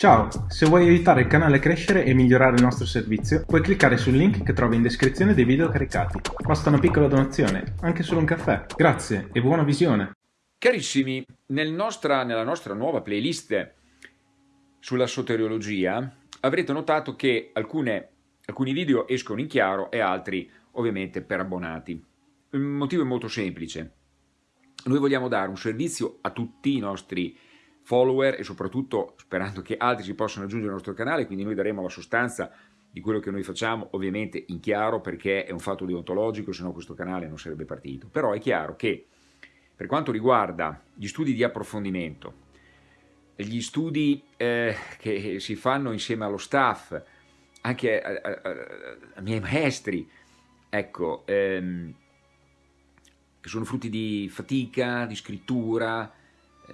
Ciao, se vuoi aiutare il canale a crescere e migliorare il nostro servizio, puoi cliccare sul link che trovi in descrizione dei video caricati. Basta una piccola donazione, anche solo un caffè. Grazie e buona visione! Carissimi, nel nostra, nella nostra nuova playlist sulla soteriologia avrete notato che alcune, alcuni video escono in chiaro e altri ovviamente per abbonati. Il motivo è molto semplice. Noi vogliamo dare un servizio a tutti i nostri follower e soprattutto sperando che altri si possano aggiungere al nostro canale, quindi noi daremo la sostanza di quello che noi facciamo, ovviamente in chiaro perché è un fatto deontologico, se no questo canale non sarebbe partito. Però è chiaro che per quanto riguarda gli studi di approfondimento, gli studi eh, che si fanno insieme allo staff, anche ai miei maestri, ecco, ehm, che sono frutti di fatica, di scrittura,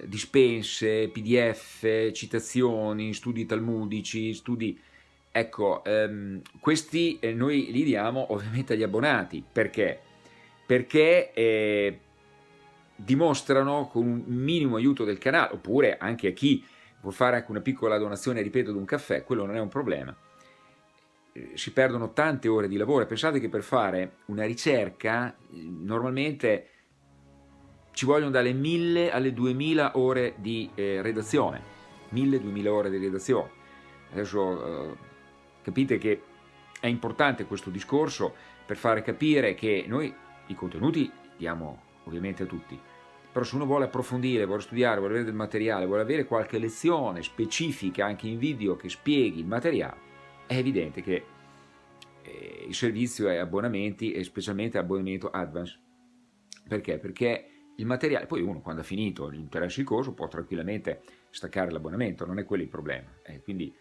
dispense, pdf, citazioni, studi talmudici, studi... Ecco, ehm, questi eh, noi li diamo ovviamente agli abbonati, perché? Perché eh, dimostrano con un minimo aiuto del canale, oppure anche a chi vuol fare anche una piccola donazione, ripeto, di un caffè, quello non è un problema. Eh, si perdono tante ore di lavoro, pensate che per fare una ricerca eh, normalmente ci vogliono dalle 1000 alle 2000 ore di eh, redazione, 1000-2000 ore di redazione. Adesso eh, capite che è importante questo discorso per fare capire che noi i contenuti diamo ovviamente a tutti, però se uno vuole approfondire, vuole studiare, vuole avere del materiale, vuole avere qualche lezione specifica anche in video che spieghi il materiale, è evidente che eh, il servizio è abbonamenti e specialmente abbonamento advance. Perché? Perché il materiale, poi uno quando ha finito l'interesse il corso può tranquillamente staccare l'abbonamento, non è quello il problema. Eh, quindi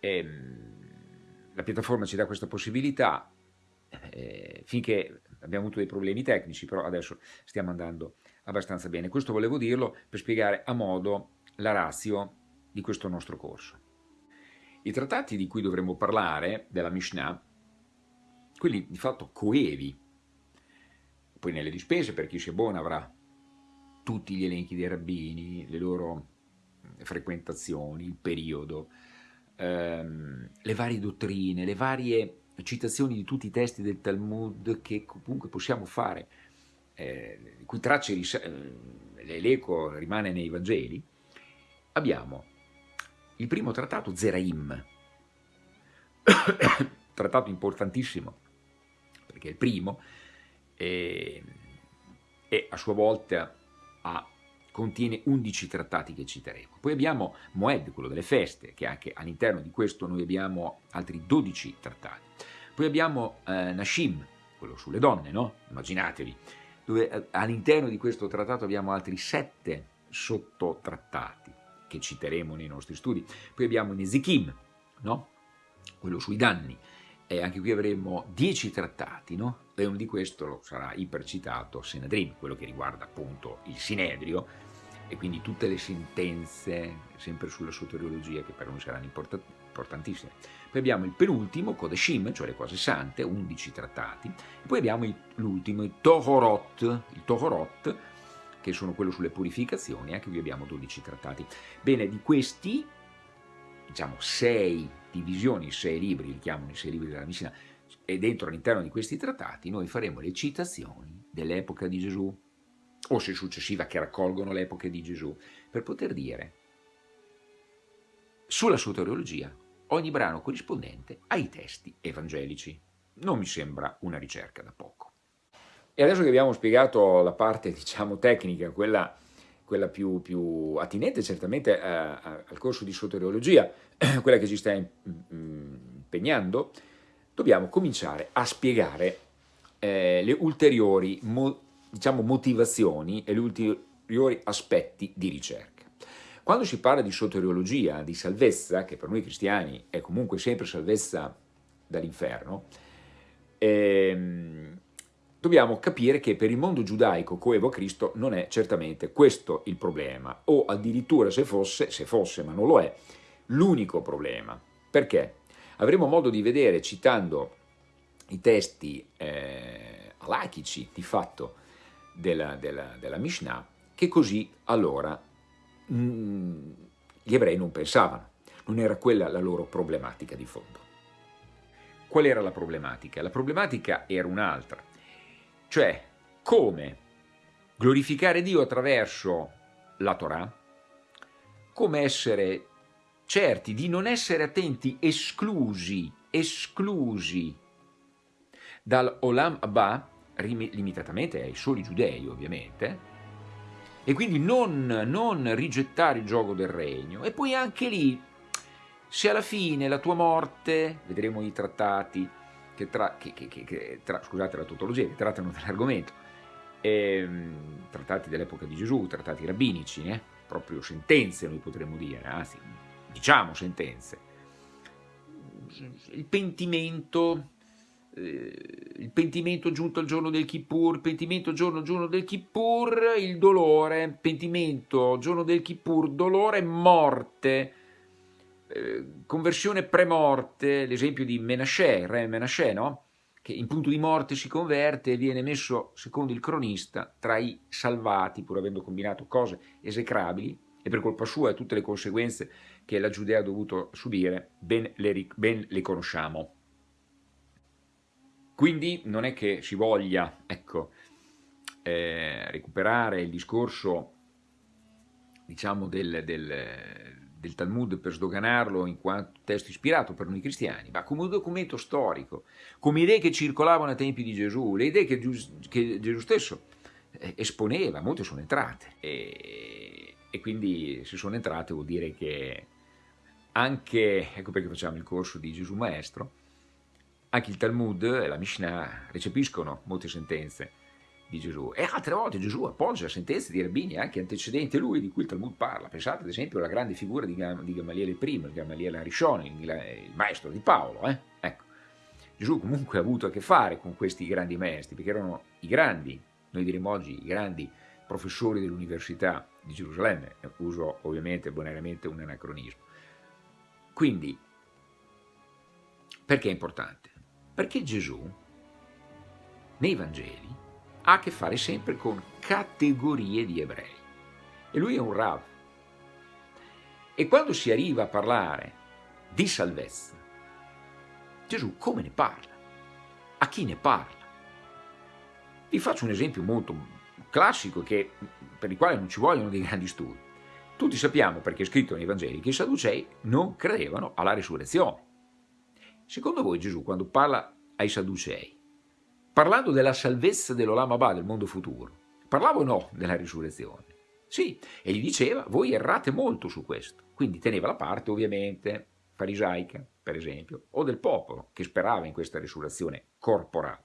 ehm, la piattaforma ci dà questa possibilità, eh, finché abbiamo avuto dei problemi tecnici, però adesso stiamo andando abbastanza bene. Questo volevo dirlo per spiegare a modo la razio di questo nostro corso. I trattati di cui dovremmo parlare, della Mishnah, quelli di fatto coevi, poi nelle dispense per chi si abbona avrà tutti gli elenchi dei rabbini, le loro frequentazioni, il periodo, ehm, le varie dottrine, le varie citazioni di tutti i testi del Talmud che comunque possiamo fare, eh, cui tracce eh, l'eco rimane nei Vangeli, abbiamo il primo trattato Zeraim, trattato importantissimo, perché è il primo, e, e a sua volta ha, contiene 11 trattati che citeremo. Poi abbiamo Moed, quello delle feste, che anche all'interno di questo noi abbiamo altri 12 trattati. Poi abbiamo eh, Nashim, quello sulle donne, no? Immaginatevi, dove eh, all'interno di questo trattato abbiamo altri 7 sottotrattati che citeremo nei nostri studi. Poi abbiamo Nezikim, no? quello sui danni, e anche qui avremo 10 trattati, no? e uno di questi sarà ipercitato Senedrin, quello che riguarda appunto il Sinedrio, e quindi tutte le sentenze, sempre sulla soteriologia, che per noi saranno importantissime. Poi abbiamo il penultimo, Kodeshim, cioè le cose sante, 11 trattati, e poi abbiamo l'ultimo, il Tohorot, il Tohorot, che sono quello sulle purificazioni, anche qui abbiamo 12 trattati. Bene, di questi, diciamo, sei divisioni, sei libri, li chiamano i sei libri della Mishnah, e dentro all'interno di questi trattati noi faremo le citazioni dell'epoca di Gesù, o se successiva che raccolgono l'epoca di Gesù, per poter dire sulla soteriologia ogni brano corrispondente ai testi evangelici. Non mi sembra una ricerca da poco. E adesso che abbiamo spiegato la parte, diciamo, tecnica, quella, quella più, più, attinente certamente a, a, al corso di soteriologia, quella che ci sta impegnando, dobbiamo cominciare a spiegare eh, le ulteriori mo, diciamo, motivazioni e gli ulteriori aspetti di ricerca. Quando si parla di soteriologia, di salvezza, che per noi cristiani è comunque sempre salvezza dall'inferno, ehm, dobbiamo capire che per il mondo giudaico coevo a Cristo non è certamente questo il problema, o addirittura se fosse, se fosse ma non lo è, l'unico problema. Perché? Avremo modo di vedere, citando i testi eh, alachici di fatto della, della, della Mishnah, che così allora mh, mm, gli ebrei non pensavano. Non era quella la loro problematica di fondo. Qual era la problematica? La problematica era un'altra, cioè come glorificare Dio attraverso la Torah, come essere certi di non essere attenti esclusi, esclusi dal Olam Abba, limitatamente ai soli giudei ovviamente, e quindi non, non rigettare il gioco del regno, e poi anche lì se alla fine la tua morte, vedremo i trattati, che tra, che, che, tra, scusate la tautologia, che trattano dell'argomento, ehm, trattati dell'epoca di Gesù, trattati rabbinici, eh? proprio sentenze noi potremmo dire, anzi diciamo sentenze, il pentimento, eh, il pentimento giunto al giorno del Kippur, pentimento giorno giorno del Kippur, il dolore, pentimento giorno del Kippur, dolore, morte, conversione pre-morte, l'esempio di Menashe, re Menashe, no? che in punto di morte si converte e viene messo, secondo il cronista, tra i salvati, pur avendo combinato cose esecrabili, e per colpa sua e tutte le conseguenze che la Giudea ha dovuto subire, ben le, ben le conosciamo. Quindi non è che si voglia ecco, eh, recuperare il discorso diciamo, del, del, del Talmud per sdoganarlo in quanto testo ispirato per noi cristiani, ma come un documento storico, come idee che circolavano ai tempi di Gesù, le idee che, che Gesù stesso eh, esponeva, molte sono entrate. E, e, quindi se sono entrate vuol dire che anche, ecco perché facciamo il corso di Gesù Maestro, anche il Talmud e la Mishnah recepiscono molte sentenze di Gesù. E altre volte Gesù appoggia sentenze di rabbini anche antecedenti a lui, di cui il Talmud parla. Pensate ad esempio alla grande figura di, Gam di Gamaliele I, il Gamaliele Arishon, il, il, maestro di Paolo. Eh? Ecco. Gesù comunque ha avuto a che fare con questi grandi maestri, perché erano i grandi, noi diremmo oggi, i grandi professori dell'Università di Gerusalemme. Uso ovviamente bonariamente un anacronismo. Quindi, perché è importante? Perché Gesù, nei Vangeli, ha a che fare sempre con categorie di ebrei. E lui è un Rav. E quando si arriva a parlare di salvezza, Gesù come ne parla? A chi ne parla? Vi faccio un esempio molto classico che, per il quale non ci vogliono dei grandi studi. Tutti sappiamo, perché è scritto nei Vangeli, che i Sadducei non credevano alla risurrezione. Secondo voi Gesù, quando parla ai Sadducei, parlando della salvezza dell'Olam Abba, del mondo futuro, parlava o no della risurrezione? Sì, e gli diceva, voi errate molto su questo. Quindi teneva la parte, ovviamente, farisaica, per esempio, o del popolo, che sperava in questa risurrezione corporale.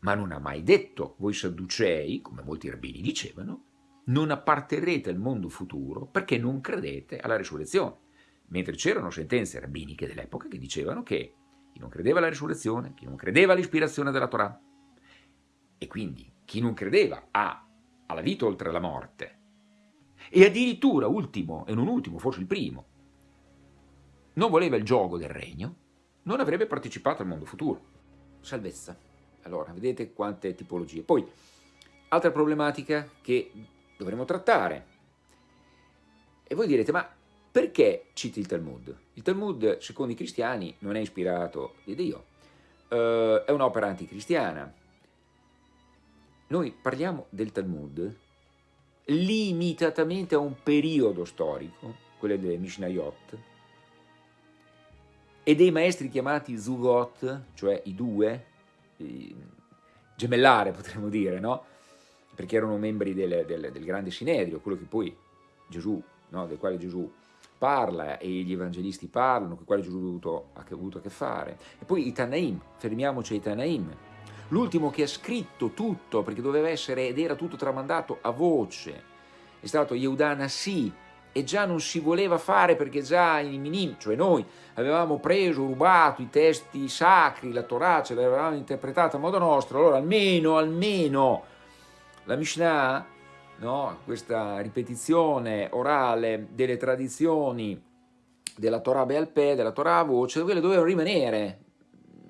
Ma non ha mai detto, voi sadducei, come molti rabbini dicevano, non apparterrete al mondo futuro perché non credete alla risurrezione. Mentre c'erano sentenze rabbiniche dell'epoca che dicevano che chi non credeva alla risurrezione, chi non credeva all'ispirazione della Torah, e quindi chi non credeva a, alla vita oltre la morte, e addirittura, ultimo, e non ultimo, forse il primo, non voleva il gioco del regno, non avrebbe partecipato al mondo futuro. Salvezza. Allora, vedete quante tipologie. Poi, altra problematica che dovremo trattare. E voi direte, ma perché citi il Talmud? Il Talmud, secondo i cristiani, non è ispirato di Dio, uh, è un'opera anticristiana. Noi parliamo del Talmud limitatamente a un periodo storico, quello delle Mishnayot, e dei maestri chiamati Zugot, cioè i due, i gemellare potremmo dire, no? Perché erano membri del, del, del grande Sinedrio, quello che poi Gesù, no? del quale Gesù parla e gli evangelisti parlano, con i quali Gesù ha avuto, ha avuto a che fare. E poi i Tanaim, fermiamoci ai Tanaim, l'ultimo che ha scritto tutto, perché doveva essere ed era tutto tramandato a voce, è stato Yehuda Nassi, e già non si voleva fare perché già i minim, cioè noi, avevamo preso, rubato i testi sacri, la Torah, ce l'avevamo interpretata a modo nostro, allora almeno, almeno la Mishnah no? questa ripetizione orale delle tradizioni della Torah Bealpè, della Torah a voce, quelle dovevano rimanere,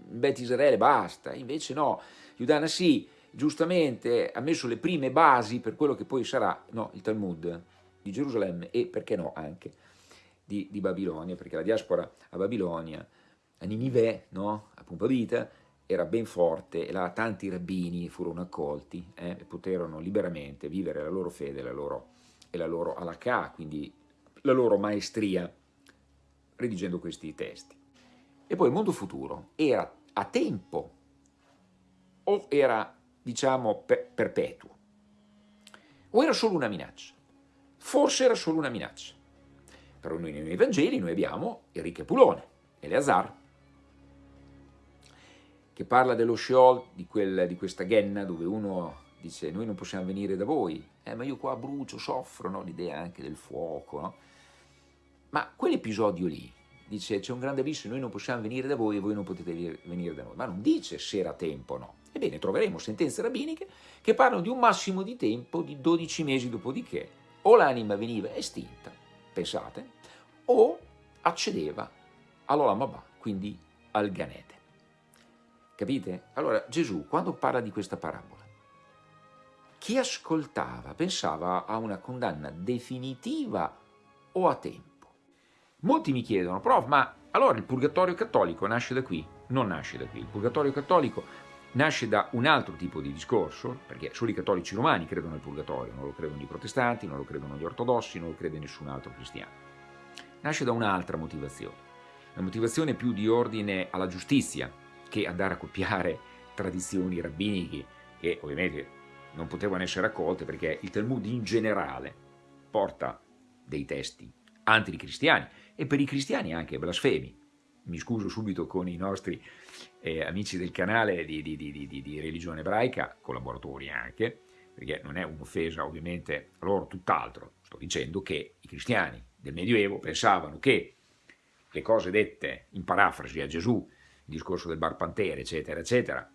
Bet Israele basta, invece no, Giudana sì, giustamente ha messo le prime basi per quello che poi sarà no, il Talmud di Gerusalemme e perché no anche di, di Babilonia, perché la diaspora a Babilonia, a Ninive, no? a Pumbavita, era ben forte e là tanti rabbini furono accolti eh, e poterono liberamente vivere la loro fede la loro, e la loro alakà, quindi la loro maestria, redigendo questi testi. E poi il mondo futuro era a tempo o era, diciamo, per, perpetuo, o era solo una minaccia. Forse era solo una minaccia. Però noi nei Vangeli noi abbiamo Enrique Pulone, Eleazar, che parla dello Sheol, di, quel, di questa ghenna dove uno dice noi non possiamo venire da voi, eh, ma io qua brucio, soffro, no? l'idea anche del fuoco, no? ma quell'episodio lì, dice c'è un grande abisso, noi non possiamo venire da voi e voi non potete venire da noi, ma non dice se era tempo o no. Ebbene, troveremo sentenze rabbiniche che parlano di un massimo di tempo di 12 mesi dopodiché o l'anima veniva estinta, pensate, o accedeva all'Olamabà, quindi al Ganete. Capite? Allora Gesù, quando parla di questa parabola, chi ascoltava pensava a una condanna definitiva o a tempo. Molti mi chiedono, prof, ma allora il purgatorio cattolico nasce da qui? Non nasce da qui. Il purgatorio cattolico nasce da un altro tipo di discorso, perché solo i cattolici romani credono al purgatorio, non lo credono i protestanti, non lo credono gli ortodossi, non lo crede nessun altro cristiano. Nasce da un'altra motivazione, una motivazione più di ordine alla giustizia, che andare a copiare tradizioni rabbiniche che ovviamente non potevano essere accolte perché il Talmud in generale porta dei testi anticristiani e per i cristiani anche blasfemi. Mi scuso subito con i nostri eh, amici del canale di, di, di, di, religione ebraica, collaboratori anche, perché non è un'offesa ovviamente a loro tutt'altro, sto dicendo che i cristiani del Medioevo pensavano che le cose dette in parafrasi a Gesù il discorso del bar Pantere, eccetera, eccetera,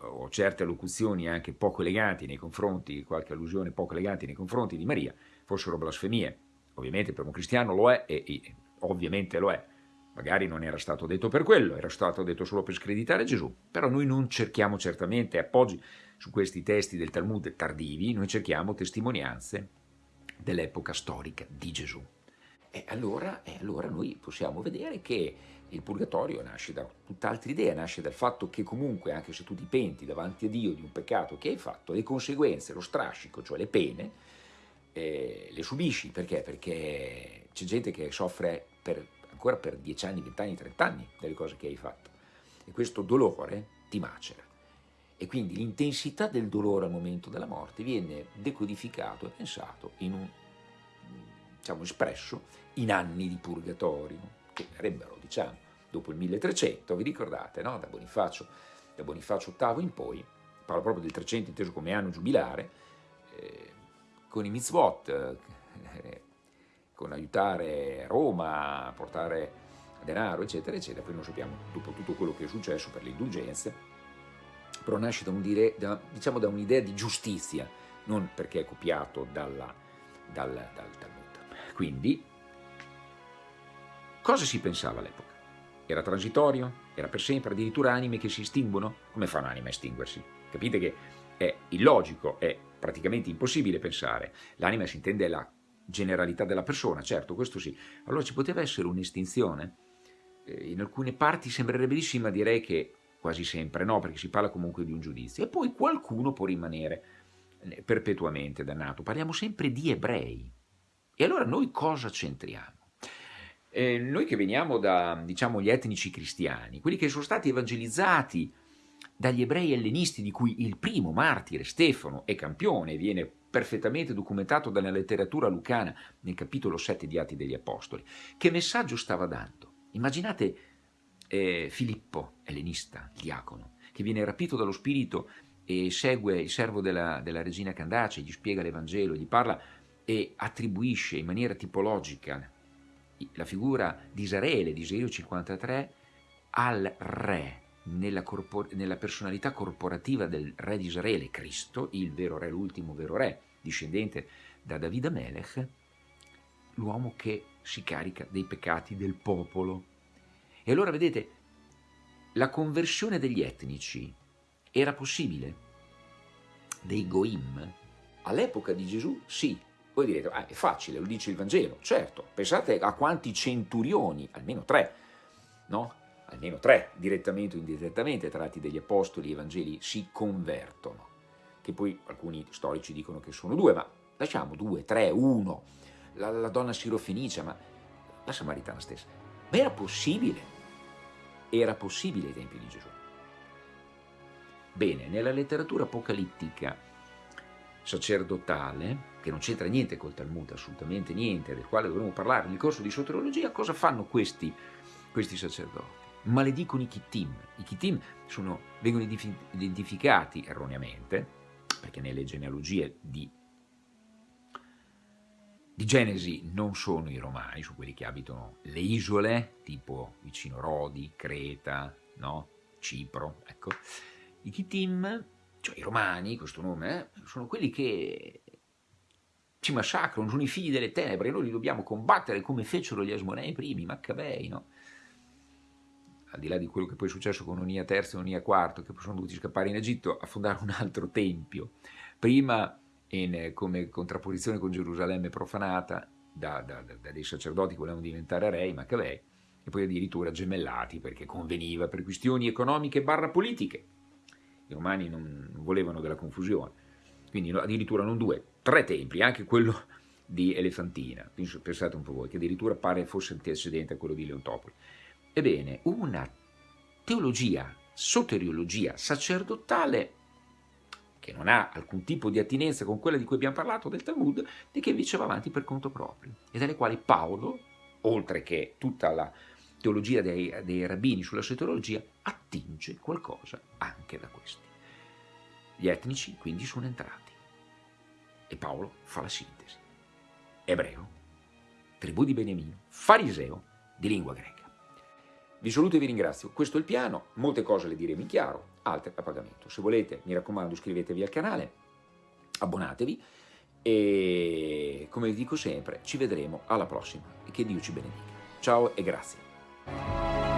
o certe allocuzioni anche poco eleganti nei confronti, qualche allusione poco elegante nei confronti di Maria, fossero blasfemie. Ovviamente per un cristiano lo è e, e ovviamente lo è. Magari non era stato detto per quello, era stato detto solo per screditare Gesù. Però noi non cerchiamo certamente appoggi su questi testi del Talmud tardivi, noi cerchiamo testimonianze dell'epoca storica di Gesù. E allora, e allora noi possiamo vedere che il purgatorio nasce da tutt'altra idea, nasce dal fatto che comunque, anche se tu ti penti davanti a Dio di un peccato che hai fatto, le conseguenze, lo strascico, cioè le pene, eh, le subisci. Perché? Perché c'è gente che soffre per, ancora per 10 anni, 20 anni, 30 anni delle cose che hai fatto. E questo dolore ti macera. E quindi l'intensità del dolore al momento della morte viene decodificato e pensato in un, diciamo, espresso in anni di purgatorio che sarebbero, diciamo, dopo il 1300, vi ricordate, no? da, Bonifacio, da Bonifacio VIII in poi, parlo proprio del 300 inteso come anno giubilare, eh, con i mitzvot, eh, con aiutare Roma a portare denaro, eccetera, eccetera, poi non sappiamo dopo tutto quello che è successo per le indulgenze, però nasce da, un dire, da, diciamo, un'idea di giustizia, non perché è copiato dalla, dal, dal Talmud. Quindi Cosa si pensava all'epoca? Era transitorio? Era per sempre? Addirittura anime che si estinguono? Come fa un'anima a estinguersi? Capite che è illogico, è praticamente impossibile pensare. L'anima si intende la generalità della persona, certo, questo sì. Allora ci poteva essere un'estinzione? Eh, in alcune parti sembrerebbe ma direi che quasi sempre no, perché si parla comunque di un giudizio. E poi qualcuno può rimanere eh, perpetuamente dannato. Parliamo sempre di ebrei. E allora noi cosa c'entriamo? Eh, noi che veniamo da, diciamo, gli etnici cristiani, quelli che sono stati evangelizzati dagli ebrei ellenisti, di cui il primo martire, Stefano, è campione, viene perfettamente documentato dalla letteratura lucana nel capitolo 7 di Atti degli Apostoli. Che messaggio stava dando? Immaginate eh, Filippo, ellenista, il diacono, che viene rapito dallo spirito e segue il servo della, della regina Candace, gli spiega l'Evangelo, gli parla e attribuisce in maniera tipologica la figura di Israele, di Isaio 53, al re, nella, nella, personalità corporativa del re di Israele, Cristo, il vero re, l'ultimo vero re, discendente da Davide Melech, l'uomo che si carica dei peccati del popolo. E allora vedete, la conversione degli etnici era possibile? Dei goim? All'epoca di Gesù sì, Voi direte, ah, è facile, lo dice il Vangelo. Certo, pensate a quanti centurioni, almeno tre, no? Almeno tre, direttamente o indirettamente, tratti degli apostoli e evangeli, si convertono. Che poi alcuni storici dicono che sono due, ma lasciamo due, tre, uno. La, la donna sirofenicia, ma la samaritana stessa. Ma era possibile? Era possibile ai tempi di Gesù. Bene, nella letteratura apocalittica sacerdotale, che non c'entra niente col Talmud, assolutamente niente, del quale dovremo parlare nel corso di soteriologia, cosa fanno questi, questi sacerdoti? Maledicono i Kittim. I Kittim sono, vengono identificati erroneamente, perché nelle genealogie di, di Genesi non sono i romani, sono quelli che abitano le isole, tipo vicino Rodi, Creta, no? Cipro, ecco. I Kittim cioè i romani, questo nome, eh, sono quelli che ci massacrano, sono i figli delle tenebre, noi li dobbiamo combattere come fecero gli Asmonei primi, Maccabei, no? Al di là di quello che poi è successo con Onia III e Onia IV, che sono dovuti scappare in Egitto a fondare un altro tempio. Prima, in, come contrapposizione con Gerusalemme profanata, da, da, da, dei sacerdoti che volevano diventare re, Maccabei, e poi addirittura gemellati perché conveniva per questioni economiche barra politiche i romani non volevano della confusione, quindi addirittura non due, tre templi, anche quello di Elefantina, pensate un po' voi, che addirittura pare fosse antecedente a quello di Leontopoli. Ebbene, una teologia, soteriologia sacerdotale che non ha alcun tipo di attinenza con quella di cui abbiamo parlato del Talmud, e che invece va avanti per conto proprio, e dalle quali Paolo, oltre che tutta la teologia dei, dei rabbini sulla soteriologia, attinge qualcosa anche da questi. Gli etnici quindi sono entrati e Paolo fa la sintesi. Ebreo, tribù di Beniamino, fariseo di lingua greca. Vi saluto e vi ringrazio. Questo è il piano, molte cose le diremo in chiaro, altre a pagamento. Se volete, mi raccomando, iscrivetevi al canale, abbonatevi e come vi dico sempre, ci vedremo alla prossima e che Dio ci benedica. Ciao e grazie.